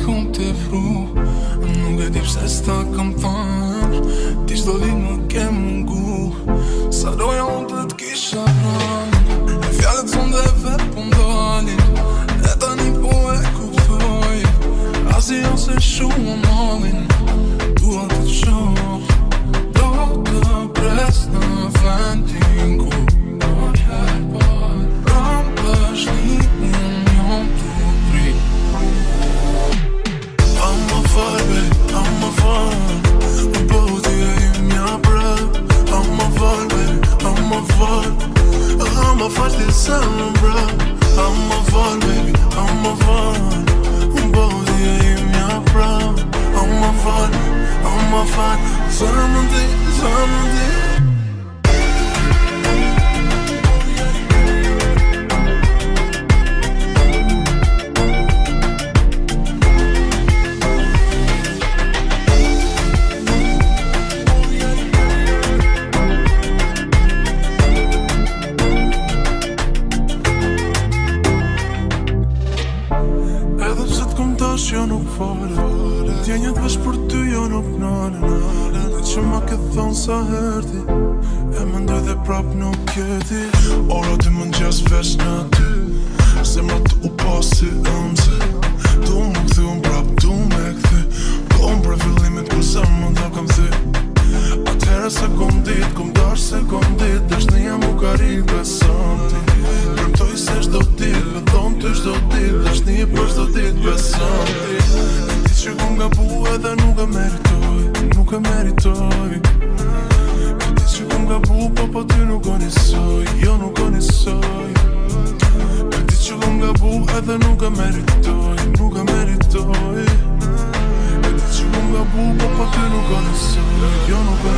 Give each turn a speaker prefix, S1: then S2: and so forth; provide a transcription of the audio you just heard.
S1: kom të fru Nuk e dip se s'ta kam thënë Ti shdo dit më ke më ngu Sa doja unë të t'kisha më
S2: I'm a fall, baby, I'm a fall Both you, you're my proud I'm a fall, I'm a fall Solamente të këmë tash jo nuk falë Djenjët vesh për ty jo nuk nalë Në që ma këtë thonë sa herti E më ndoj dhe prap nuk këti Oro ty më në gjesë vesh në ty Se më të u pasi ëmëse dit, kom dash se kom dit Dash në jam u karim të sëndi Përmtoj se shdo dit, në thonë të shdo dit Dash në jam për shdo dit për sëndi që kom nga bu edhe nuk e meritoj Nuk e meritoj Në që kom nga bu po po ty nuk o njësoj Jo nuk o njësoj Në që kom nga bu edhe nuk e meritoj Nuk e meritoj Nuk që meritoj nga bu Po po ty Nuk e meritoj Nuk jo Nuk e meritoj